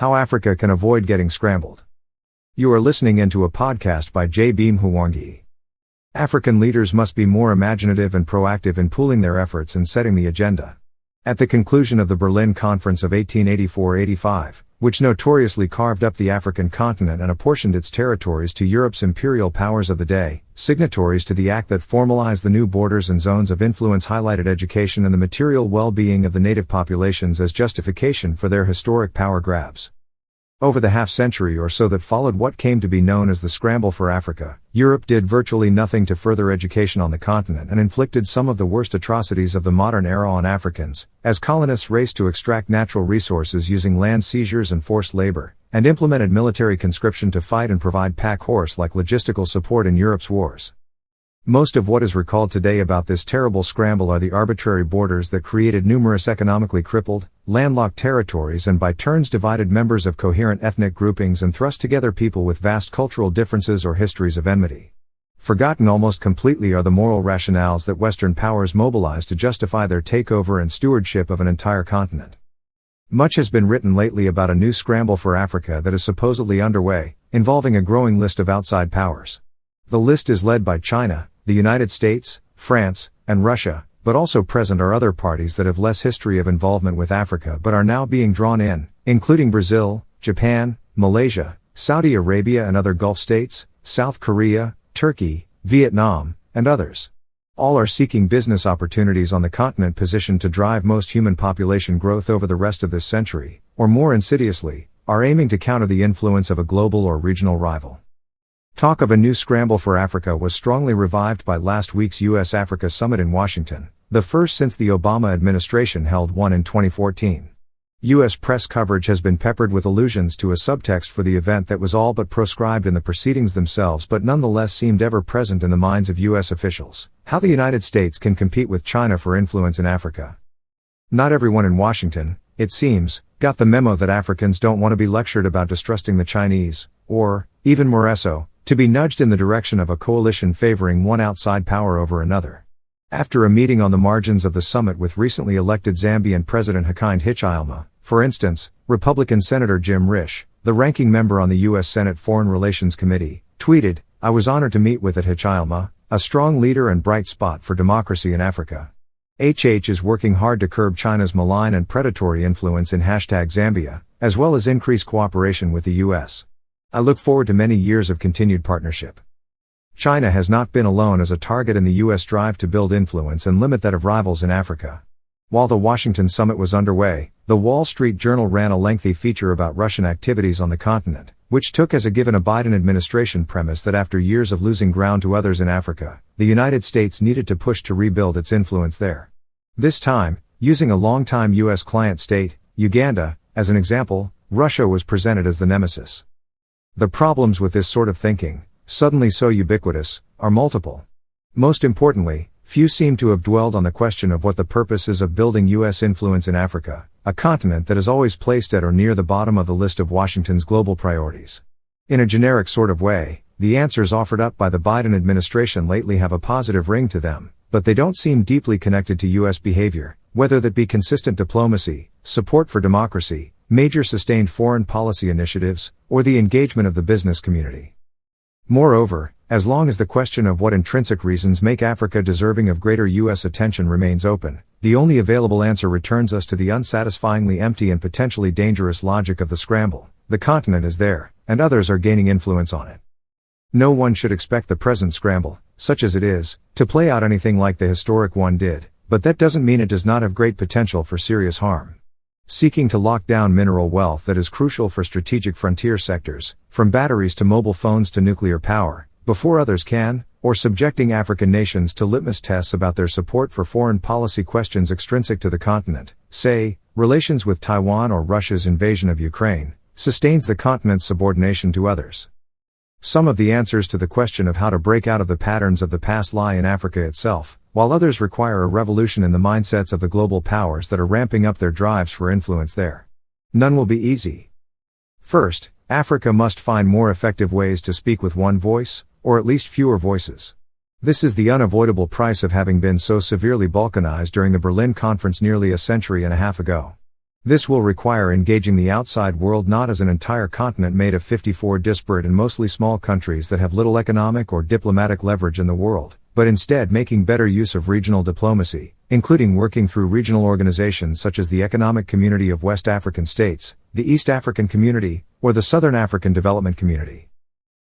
How Africa Can Avoid Getting Scrambled. You are listening into a podcast by J. Beam Hwangyi. African leaders must be more imaginative and proactive in pooling their efforts and setting the agenda. At the conclusion of the Berlin Conference of 1884 85, which notoriously carved up the African continent and apportioned its territories to Europe's imperial powers of the day, signatories to the act that formalized the new borders and zones of influence highlighted education and the material well being of the native populations as justification for their historic power grabs. Over the half century or so that followed what came to be known as the Scramble for Africa, Europe did virtually nothing to further education on the continent and inflicted some of the worst atrocities of the modern era on Africans, as colonists raced to extract natural resources using land seizures and forced labor, and implemented military conscription to fight and provide pack horse like logistical support in Europe's wars. Most of what is recalled today about this terrible scramble are the arbitrary borders that created numerous economically crippled, landlocked territories and by turns divided members of coherent ethnic groupings and thrust together people with vast cultural differences or histories of enmity. Forgotten almost completely are the moral rationales that Western powers mobilized to justify their takeover and stewardship of an entire continent. Much has been written lately about a new scramble for Africa that is supposedly underway, involving a growing list of outside powers. The list is led by China, the United States, France, and Russia, but also present are other parties that have less history of involvement with Africa but are now being drawn in, including Brazil, Japan, Malaysia, Saudi Arabia and other Gulf states, South Korea, Turkey, Vietnam, and others. All are seeking business opportunities on the continent positioned to drive most human population growth over the rest of this century, or more insidiously, are aiming to counter the influence of a global or regional rival. Talk of a new scramble for Africa was strongly revived by last week's U.S. Africa Summit in Washington, the first since the Obama administration held one in 2014. U.S. press coverage has been peppered with allusions to a subtext for the event that was all but proscribed in the proceedings themselves but nonetheless seemed ever present in the minds of U.S. officials how the United States can compete with China for influence in Africa. Not everyone in Washington, it seems, got the memo that Africans don't want to be lectured about distrusting the Chinese, or, even more so, to be nudged in the direction of a coalition favoring one outside power over another. After a meeting on the margins of the summit with recently elected Zambian President Hakainde Hichilema, for instance, Republican Senator Jim Risch, the ranking member on the U.S. Senate Foreign Relations Committee, tweeted, I was honored to meet with at Hichilema, a strong leader and bright spot for democracy in Africa. HH is working hard to curb China's malign and predatory influence in hashtag Zambia, as well as increase cooperation with the U.S. I look forward to many years of continued partnership. China has not been alone as a target in the U.S. drive to build influence and limit that of rivals in Africa. While the Washington summit was underway, the Wall Street Journal ran a lengthy feature about Russian activities on the continent, which took as a given a Biden administration premise that after years of losing ground to others in Africa, the United States needed to push to rebuild its influence there. This time, using a longtime U.S. client state, Uganda, as an example, Russia was presented as the nemesis. The problems with this sort of thinking, suddenly so ubiquitous, are multiple. Most importantly, few seem to have dwelled on the question of what the purpose is of building U.S. influence in Africa, a continent that is always placed at or near the bottom of the list of Washington's global priorities. In a generic sort of way, the answers offered up by the Biden administration lately have a positive ring to them, but they don't seem deeply connected to U.S. behavior, whether that be consistent diplomacy, support for democracy, major sustained foreign policy initiatives, or the engagement of the business community. Moreover, as long as the question of what intrinsic reasons make Africa deserving of greater U.S. attention remains open, the only available answer returns us to the unsatisfyingly empty and potentially dangerous logic of the scramble. The continent is there, and others are gaining influence on it. No one should expect the present scramble, such as it is, to play out anything like the historic one did, but that doesn't mean it does not have great potential for serious harm seeking to lock down mineral wealth that is crucial for strategic frontier sectors, from batteries to mobile phones to nuclear power, before others can, or subjecting African nations to litmus tests about their support for foreign policy questions extrinsic to the continent, say, relations with Taiwan or Russia's invasion of Ukraine, sustains the continent's subordination to others. Some of the answers to the question of how to break out of the patterns of the past lie in Africa itself, while others require a revolution in the mindsets of the global powers that are ramping up their drives for influence there. None will be easy. First, Africa must find more effective ways to speak with one voice, or at least fewer voices. This is the unavoidable price of having been so severely balkanized during the Berlin Conference nearly a century and a half ago. This will require engaging the outside world not as an entire continent made of 54 disparate and mostly small countries that have little economic or diplomatic leverage in the world, but instead making better use of regional diplomacy, including working through regional organizations such as the Economic Community of West African States, the East African Community, or the Southern African Development Community.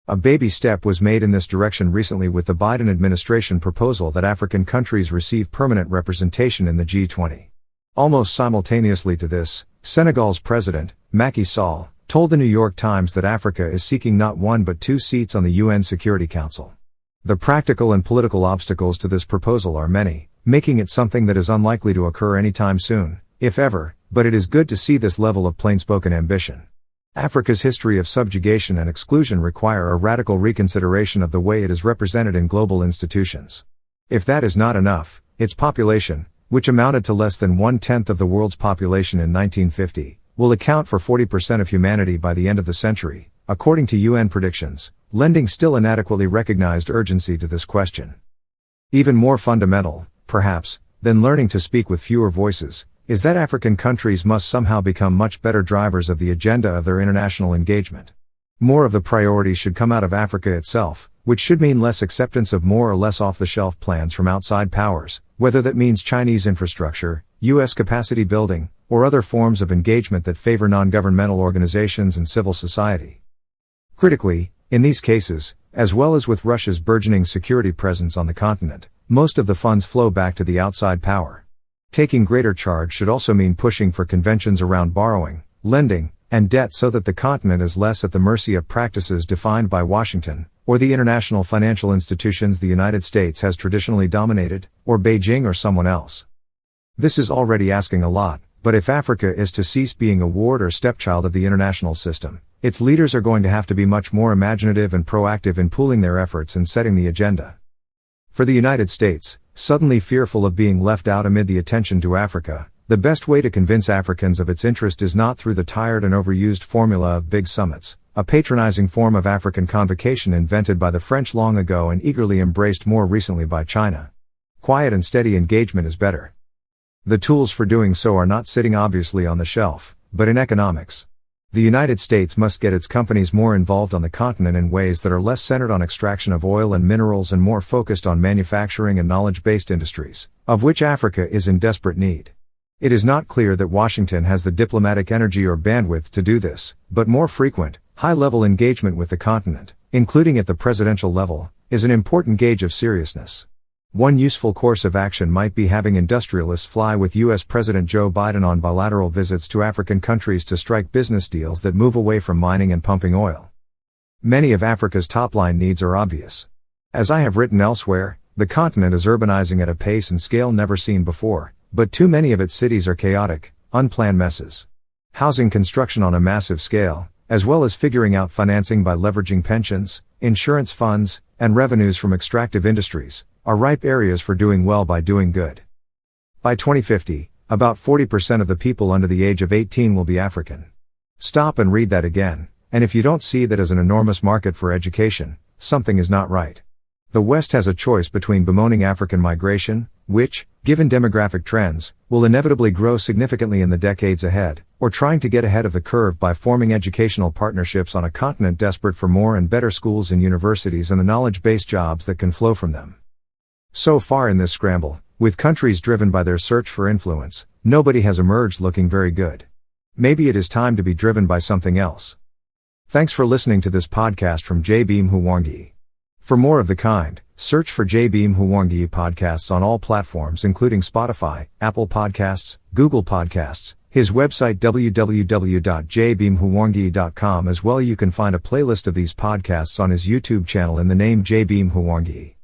A baby step was made in this direction recently with the Biden administration proposal that African countries receive permanent representation in the G20. Almost simultaneously to this, Senegal's president, Macky Sall, told the New York Times that Africa is seeking not one but two seats on the UN Security Council. The practical and political obstacles to this proposal are many, making it something that is unlikely to occur anytime soon, if ever, but it is good to see this level of plain-spoken ambition. Africa's history of subjugation and exclusion require a radical reconsideration of the way it is represented in global institutions. If that is not enough, its population, which amounted to less than one tenth of the world's population in 1950, will account for 40% of humanity by the end of the century, according to UN predictions, lending still inadequately recognized urgency to this question. Even more fundamental, perhaps, than learning to speak with fewer voices, is that African countries must somehow become much better drivers of the agenda of their international engagement. More of the priorities should come out of Africa itself, which should mean less acceptance of more or less off the shelf plans from outside powers, whether that means Chinese infrastructure, U.S. capacity building, or other forms of engagement that favor non governmental organizations and civil society. Critically, in these cases, as well as with Russia's burgeoning security presence on the continent, most of the funds flow back to the outside power. Taking greater charge should also mean pushing for conventions around borrowing, lending, and debt so that the continent is less at the mercy of practices defined by Washington, or the international financial institutions the United States has traditionally dominated, or Beijing or someone else. This is already asking a lot, but if Africa is to cease being a ward or stepchild of the international system, its leaders are going to have to be much more imaginative and proactive in pooling their efforts and setting the agenda. For the United States, suddenly fearful of being left out amid the attention to Africa, the best way to convince Africans of its interest is not through the tired and overused formula of big summits, a patronizing form of African convocation invented by the French long ago and eagerly embraced more recently by China. Quiet and steady engagement is better. The tools for doing so are not sitting obviously on the shelf, but in economics. The United States must get its companies more involved on the continent in ways that are less centered on extraction of oil and minerals and more focused on manufacturing and knowledge based industries, of which Africa is in desperate need. It is not clear that Washington has the diplomatic energy or bandwidth to do this, but more frequent, High level engagement with the continent, including at the presidential level, is an important gauge of seriousness. One useful course of action might be having industrialists fly with U.S. President Joe Biden on bilateral visits to African countries to strike business deals that move away from mining and pumping oil. Many of Africa's top line needs are obvious. As I have written elsewhere, the continent is urbanizing at a pace and scale never seen before, but too many of its cities are chaotic, unplanned messes. Housing construction on a massive scale, as well as figuring out financing by leveraging pensions, insurance funds, and revenues from extractive industries, are ripe areas for doing well by doing good. By 2050, about 40% of the people under the age of 18 will be African. Stop and read that again, and if you don't see that as an enormous market for education, something is not right. The West has a choice between bemoaning African migration, which, given demographic trends, will inevitably grow significantly in the decades ahead, or trying to get ahead of the curve by forming educational partnerships on a continent desperate for more and better schools and universities and the knowledge based jobs that can flow from them. So far in this scramble, with countries driven by their search for influence, nobody has emerged looking very good. Maybe it is time to be driven by something else. Thanks for listening to this podcast from J. Beam Hwangyi. For more of the kind, search for J. Beam Hwangyi podcasts on all platforms including Spotify, Apple Podcasts, Google Podcasts, his website www.jbeamhwangyi.com as well you can find a playlist of these podcasts on his YouTube channel in the name J. Beam Hwangyi.